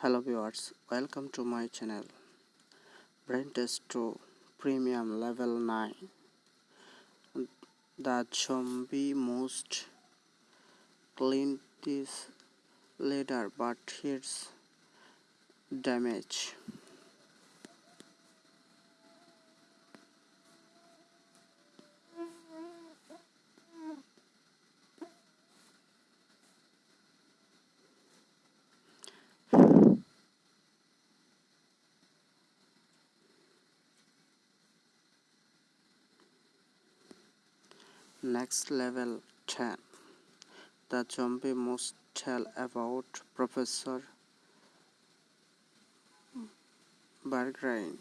hello viewers welcome to my channel. Brain test 2 premium level 9 the zombie most clean this leader but hits damage Next level 10 The zombie must tell about Professor Berggruen.